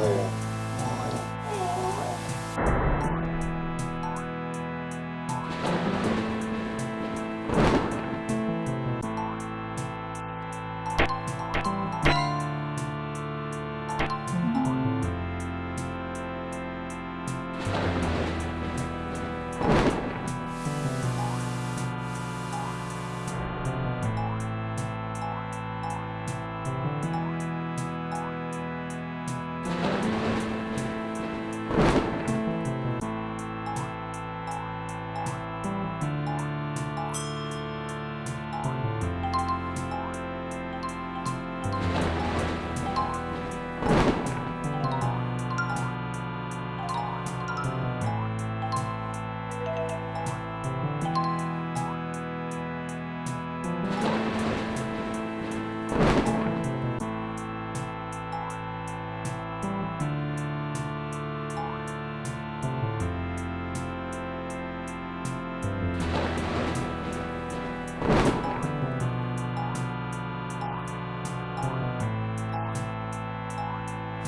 네.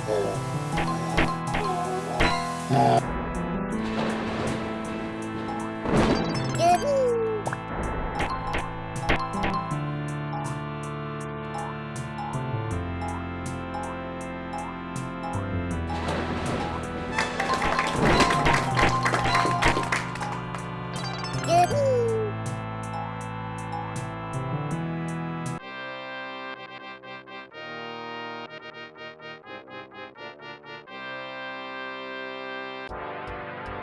Woo!